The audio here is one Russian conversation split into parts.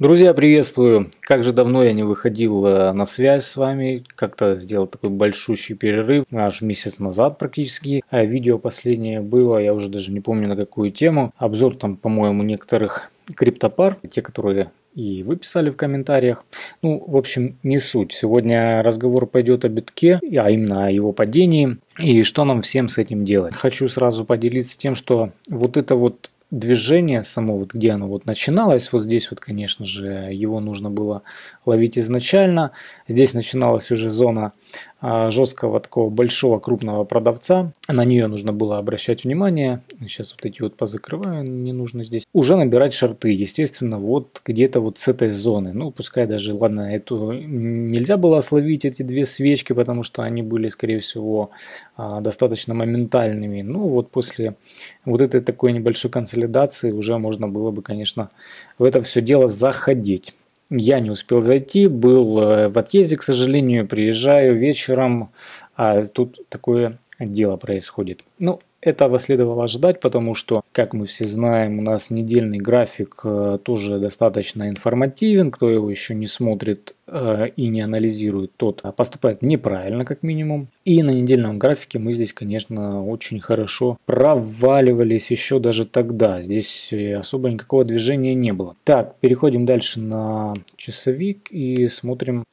Друзья, приветствую! Как же давно я не выходил э, на связь с вами, как-то сделал такой большущий перерыв, аж месяц назад практически. А видео последнее было, я уже даже не помню на какую тему. Обзор там, по-моему, некоторых криптопар, те, которые и вы писали в комментариях. Ну, в общем, не суть. Сегодня разговор пойдет о битке, а именно о его падении и что нам всем с этим делать. Хочу сразу поделиться тем, что вот это вот движение само, вот где оно вот начиналось, вот здесь вот, конечно же, его нужно было ловить изначально. Здесь начиналась уже зона жесткого такого большого крупного продавца. На нее нужно было обращать внимание. Сейчас вот эти вот позакрываю, не нужно здесь. Уже набирать шарты, естественно, вот где-то вот с этой зоны. Ну, пускай даже, ладно, эту нельзя было словить эти две свечки, потому что они были, скорее всего, а, достаточно моментальными. Ну, вот после вот этой такой небольшой консолидации уже можно было бы, конечно, в это все дело заходить. Я не успел зайти, был э, в отъезде, к сожалению, приезжаю вечером, а тут такое дело происходит. Ну, этого следовало ожидать, потому что, как мы все знаем, у нас недельный график э, тоже достаточно информативен. Кто его еще не смотрит и не анализирует, тот поступает неправильно, как минимум. И на недельном графике мы здесь, конечно, очень хорошо проваливались еще даже тогда. Здесь э, особо никакого движения не было. Так, переходим дальше на часовик и смотрим,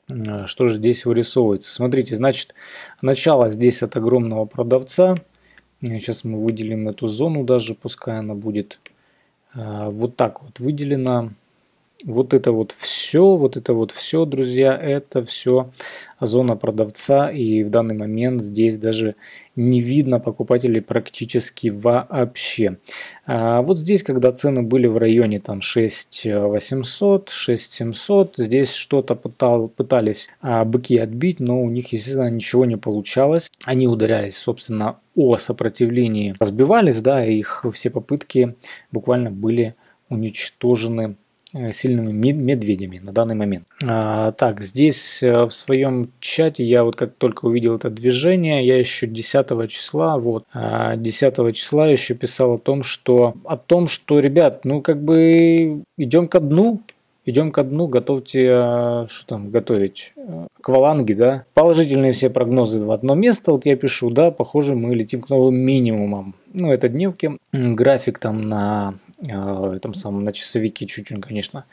что же здесь вырисовывается. Смотрите, значит, начало здесь от огромного продавца – Сейчас мы выделим эту зону даже, пускай она будет вот так вот выделена. Вот это вот все, вот это вот все, друзья, это все зона продавца. И в данный момент здесь даже не видно покупателей практически вообще. А вот здесь, когда цены были в районе там 6800, 6700, здесь что-то пытал, пытались а, быки отбить, но у них, естественно, ничего не получалось. Они ударялись, собственно, о сопротивлении, разбивались, да, их все попытки буквально были уничтожены сильными медведями на данный момент. А, так, здесь э, в своем чате я вот как только увидел это движение, я еще 10 числа, вот, 10 а, числа еще писал о том, что, о том, что, ребят, ну как бы идем ко дну, идем ко дну, готовьте, э, что там готовить, акваланги, да. Положительные все прогнозы в одно место, вот я пишу, да, похоже, мы летим к новым минимумам ну, это дневки. График там на э, этом самом на часовике чуть-чуть, конечно,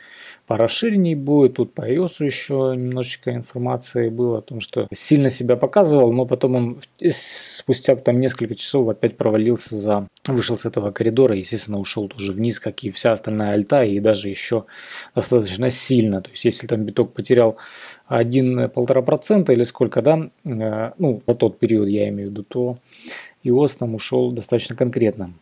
порасширенней будет. Тут по iOS еще немножечко информации было о том, что сильно себя показывал, но потом он спустя там несколько часов опять провалился за вышел с этого коридора, естественно, ушел тоже вниз, как и вся остальная альта, и даже еще достаточно сильно. То есть, если там биток потерял 1-1,5% или сколько, да, э, ну, за тот период я имею в виду, то ИОС там ушел достаточно конкретно.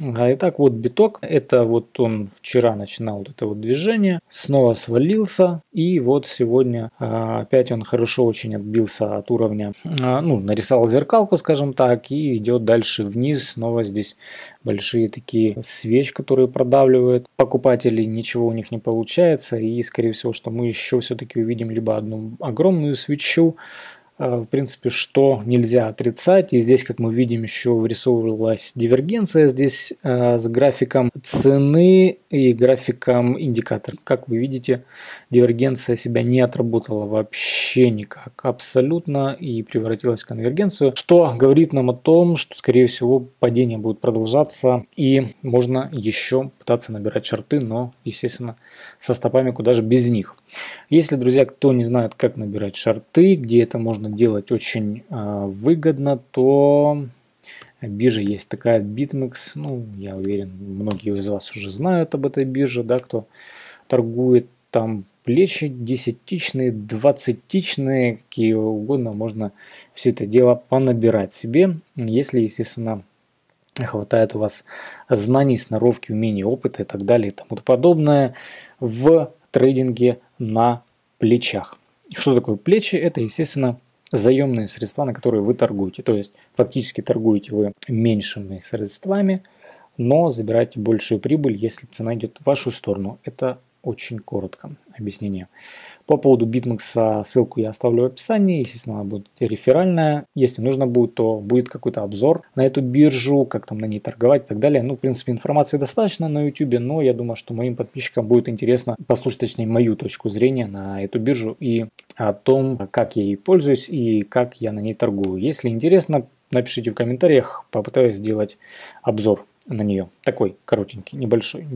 А итак, вот биток, это вот он вчера начинал вот это вот движение, снова свалился, и вот сегодня а, опять он хорошо очень отбился от уровня, а, ну, нарисовал зеркалку, скажем так, и идет дальше вниз, снова здесь большие такие свеч, которые продавливают. Покупателей, ничего у них не получается, и скорее всего, что мы еще все-таки увидим либо одну огромную свечу, в принципе, что нельзя отрицать. И здесь, как мы видим, еще вырисовывалась дивергенция здесь э, с графиком цены и графиком индикатора. Как вы видите, дивергенция себя не отработала вообще никак, абсолютно, и превратилась в конвергенцию, что говорит нам о том, что, скорее всего, падение будет продолжаться, и можно еще пытаться набирать шарты, но, естественно, со стопами куда же без них. Если, друзья, кто не знает, как набирать шарты, где это можно делать очень э, выгодно, то биржа есть такая BitMEX. Ну, я уверен, многие из вас уже знают об этой бирже, да, кто торгует там плечи десятичные, двадцатичные, какие угодно, можно все это дело понабирать себе, если, естественно, хватает у вас знаний, сноровки, умений, опыта и так далее и тому подобное в трейдинге на плечах. Что такое плечи? Это, естественно, заемные средства, на которые вы торгуете. То есть фактически торгуете вы меньшими средствами, но забираете большую прибыль, если цена идет в вашу сторону. Это очень коротко объяснение. По поводу BitMEX ссылку я оставлю в описании, естественно, она будет реферальная. Если нужно будет, то будет какой-то обзор на эту биржу, как там на ней торговать и так далее. Ну, в принципе, информации достаточно на YouTube, но я думаю, что моим подписчикам будет интересно послушать, точнее, мою точку зрения на эту биржу и о том, как я ей пользуюсь и как я на ней торгую. Если интересно, напишите в комментариях, попытаюсь сделать обзор на нее. Такой коротенький, небольшой,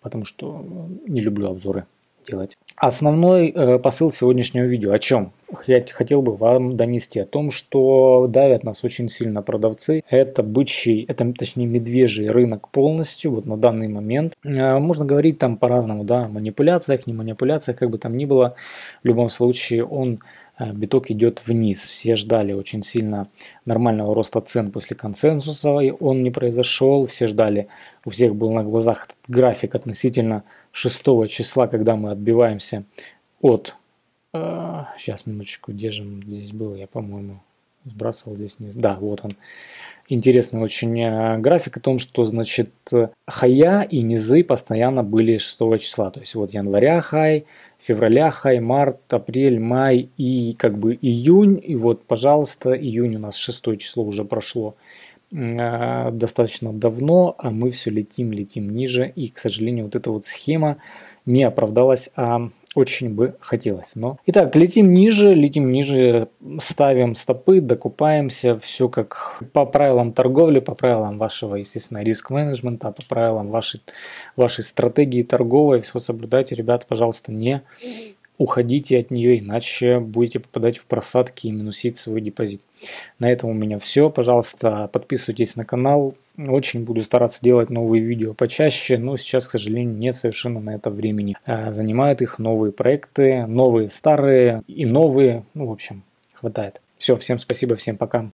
потому что не люблю обзоры делать. Основной э, посыл сегодняшнего видео о чем? Я хотел бы вам донести о том, что давят нас очень сильно продавцы. Это бычий, это точнее медвежий рынок полностью, вот на данный момент. Э, можно говорить там по-разному, да, манипуляциях, не манипуляциях, как бы там ни было. В любом случае он э, биток идет вниз. Все ждали очень сильно нормального роста цен после консенсуса, и он не произошел. Все ждали, у всех был на глазах график относительно 6 числа, когда мы отбиваемся от... Э, сейчас, минуточку, где же здесь был? Я, по-моему, сбрасывал здесь. Не... Да, вот он. Интересный очень э, график о том, что, значит, хая и низы постоянно были 6 числа. То есть вот января хай, февраля хай, март, апрель, май и как бы июнь. И вот, пожалуйста, июнь у нас 6 число уже прошло. Э, достаточно давно, а мы все летим, летим ниже. И, к сожалению, вот эта вот схема не оправдалась, а очень бы хотелось. Но... Итак, летим ниже, летим ниже, ставим стопы, докупаемся, все как по правилам торговли, по правилам вашего, естественно, риск-менеджмента, по правилам вашей, вашей стратегии торговой. Все соблюдайте, ребята, пожалуйста, не уходите от нее, иначе будете попадать в просадки и минусить свой депозит. На этом у меня все. Пожалуйста, подписывайтесь на канал. Очень буду стараться делать новые видео почаще, но сейчас, к сожалению, нет совершенно на это времени. А, занимают их новые проекты, новые, старые и новые. Ну, в общем, хватает. Все, всем спасибо, всем пока.